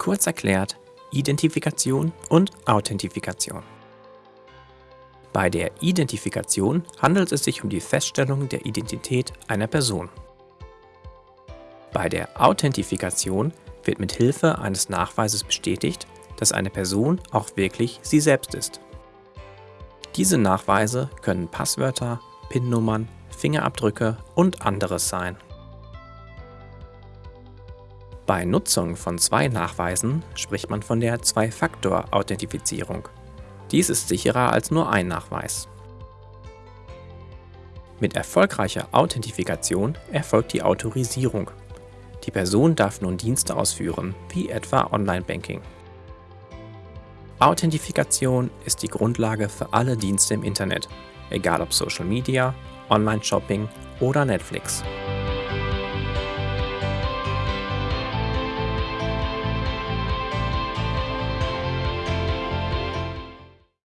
Kurz erklärt Identifikation und Authentifikation. Bei der Identifikation handelt es sich um die Feststellung der Identität einer Person. Bei der Authentifikation wird mit Hilfe eines Nachweises bestätigt, dass eine Person auch wirklich sie selbst ist. Diese Nachweise können Passwörter, PIN-Nummern, Fingerabdrücke und anderes sein. Bei Nutzung von zwei Nachweisen spricht man von der Zwei-Faktor-Authentifizierung. Dies ist sicherer als nur ein Nachweis. Mit erfolgreicher Authentifikation erfolgt die Autorisierung. Die Person darf nun Dienste ausführen, wie etwa Online-Banking. Authentifikation ist die Grundlage für alle Dienste im Internet, egal ob Social Media, Online-Shopping oder Netflix.